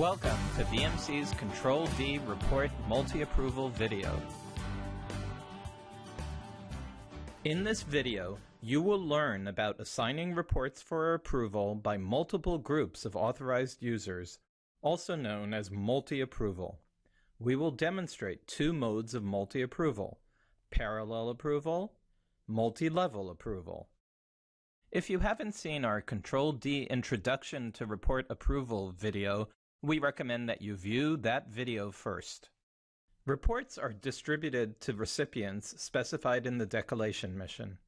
Welcome to BMC's Control D Report Multi-Approval video. In this video, you will learn about assigning reports for approval by multiple groups of authorized users, also known as multi-approval. We will demonstrate two modes of multi-approval, parallel approval, multi-level approval. If you haven't seen our Control D Introduction to Report Approval video, we recommend that you view that video first. Reports are distributed to recipients specified in the decollation mission.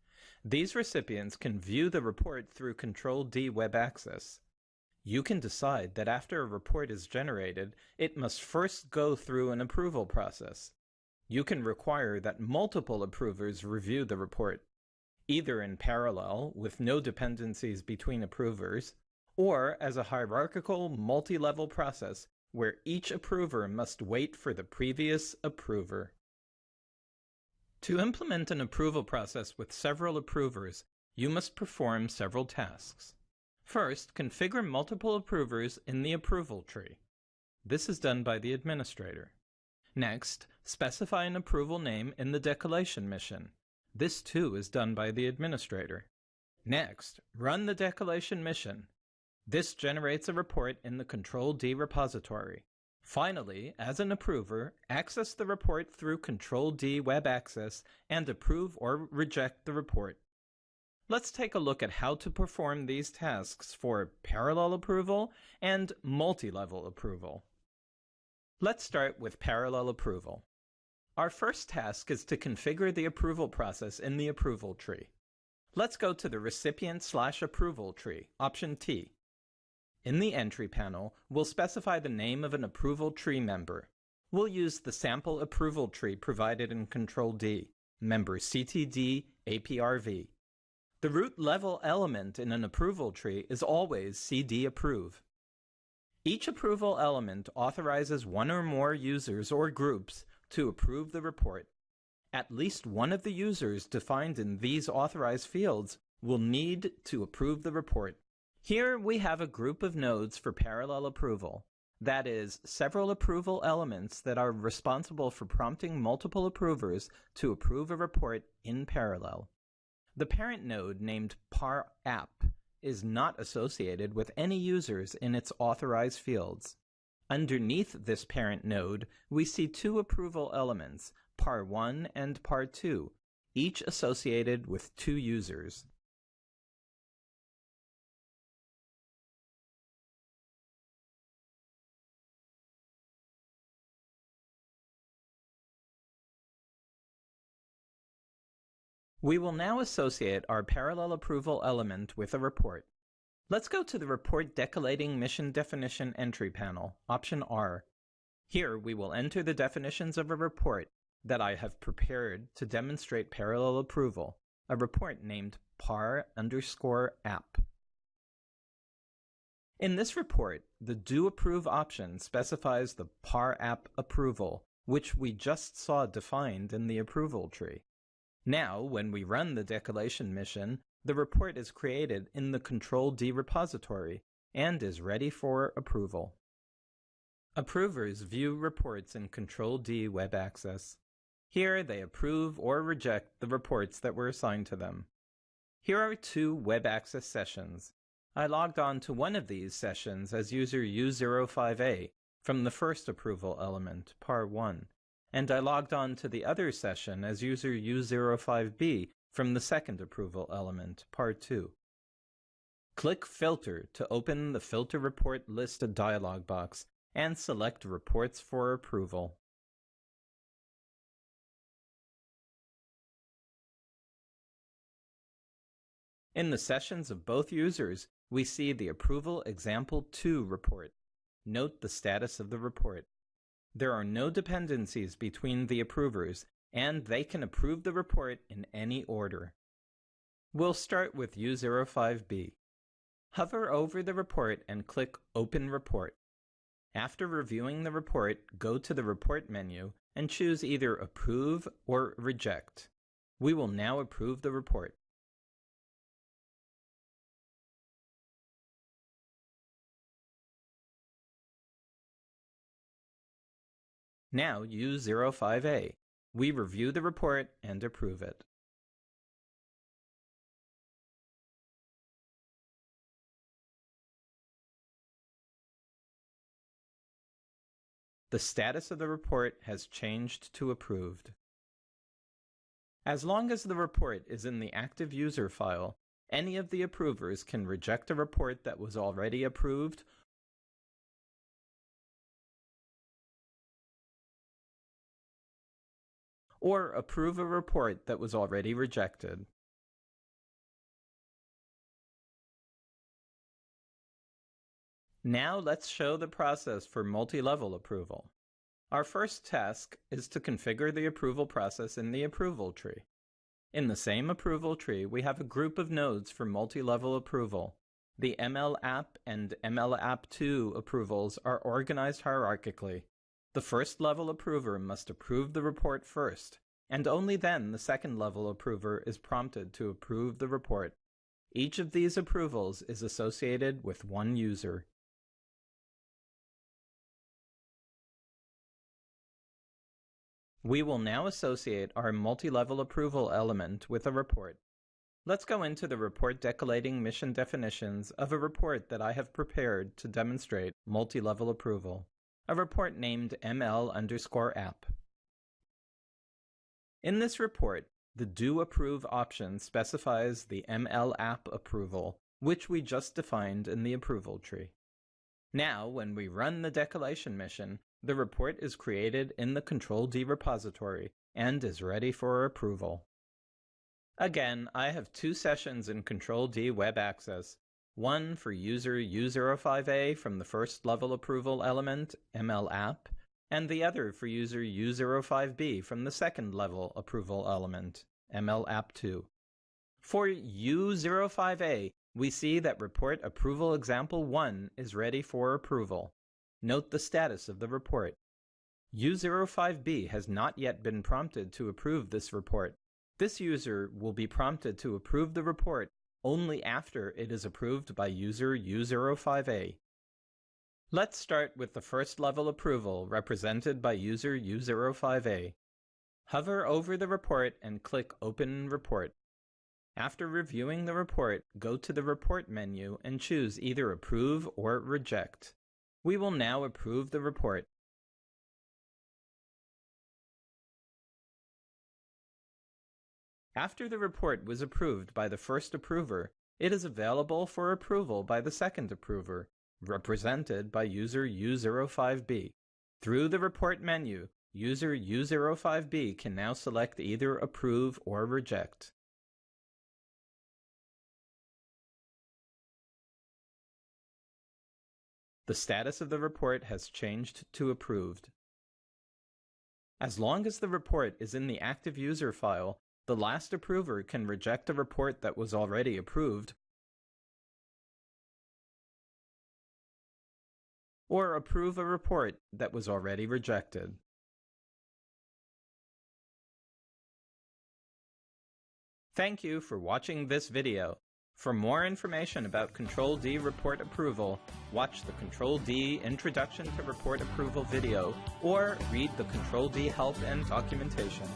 These recipients can view the report through Control D Web Access. You can decide that after a report is generated, it must first go through an approval process. You can require that multiple approvers review the report, either in parallel with no dependencies between approvers, or as a hierarchical multi-level process where each approver must wait for the previous approver. To implement an approval process with several approvers, you must perform several tasks. First, configure multiple approvers in the approval tree. This is done by the administrator. Next, specify an approval name in the decollation mission. This too is done by the administrator. Next, run the decollation mission this generates a report in the Control D repository. Finally, as an approver, access the report through Control D Web Access and approve or reject the report. Let's take a look at how to perform these tasks for parallel approval and multi-level approval. Let's start with parallel approval. Our first task is to configure the approval process in the approval tree. Let's go to the recipient slash approval tree, option T. In the entry panel, we'll specify the name of an approval tree member. We'll use the sample approval tree provided in Control D, member CTD APRV. The root level element in an approval tree is always CD approve. Each approval element authorizes one or more users or groups to approve the report. At least one of the users defined in these authorized fields will need to approve the report. Here we have a group of nodes for parallel approval. That is, several approval elements that are responsible for prompting multiple approvers to approve a report in parallel. The parent node named par app is not associated with any users in its authorized fields. Underneath this parent node, we see two approval elements, par1 and par2, each associated with two users. We will now associate our parallel approval element with a report. Let's go to the Report Decollating Mission Definition Entry panel, option R. Here we will enter the definitions of a report that I have prepared to demonstrate parallel approval, a report named par underscore app. In this report, the Do Approve option specifies the par app approval, which we just saw defined in the approval tree. Now, when we run the decollation mission, the report is created in the Control D repository and is ready for approval. Approvers view reports in Control D Web Access. Here they approve or reject the reports that were assigned to them. Here are two web access sessions. I logged on to one of these sessions as user U05A from the first approval element, par1, and I logged on to the other session as user U05B from the second approval element, par2. Click Filter to open the Filter Report List dialog box and select Reports for approval. In the sessions of both users, we see the Approval Example 2 report. Note the status of the report. There are no dependencies between the approvers, and they can approve the report in any order. We'll start with U05B. Hover over the report and click Open Report. After reviewing the report, go to the Report menu and choose either Approve or Reject. We will now approve the report. Now U05A. We review the report and approve it. The status of the report has changed to approved. As long as the report is in the active user file, any of the approvers can reject a report that was already approved or approve a report that was already rejected. Now let's show the process for multi-level approval. Our first task is to configure the approval process in the approval tree. In the same approval tree, we have a group of nodes for multi-level approval. The MLApp and MLApp2 approvals are organized hierarchically. The first level approver must approve the report first, and only then the second level approver is prompted to approve the report. Each of these approvals is associated with one user. We will now associate our multi-level approval element with a report. Let's go into the report decollating mission definitions of a report that I have prepared to demonstrate multi-level approval, a report named ml underscore app. In this report, the do approve option specifies the ML app approval, which we just defined in the approval tree. Now, when we run the decollation mission, the report is created in the Control D repository and is ready for approval. Again, I have two sessions in Control D Web Access, one for user U05A from the first level approval element, ML app, and the other for user U05B from the second level approval element, ML app 2. For U05A, we see that report approval example 1 is ready for approval. Note the status of the report. U05B has not yet been prompted to approve this report. This user will be prompted to approve the report only after it is approved by user U05A. Let's start with the first level approval represented by user U05A. Hover over the report and click Open Report. After reviewing the report, go to the Report menu and choose either Approve or Reject. We will now approve the report. After the report was approved by the first approver, it is available for approval by the second approver, represented by user U05B. Through the report menu, user U05B can now select either approve or reject. The status of the report has changed to approved. As long as the report is in the active user file, the last approver can reject a report that was already approved or approve a report that was already rejected. Thank you for watching this video. For more information about Control D report approval, watch the Control D Introduction to Report Approval video or read the Control D help and documentation.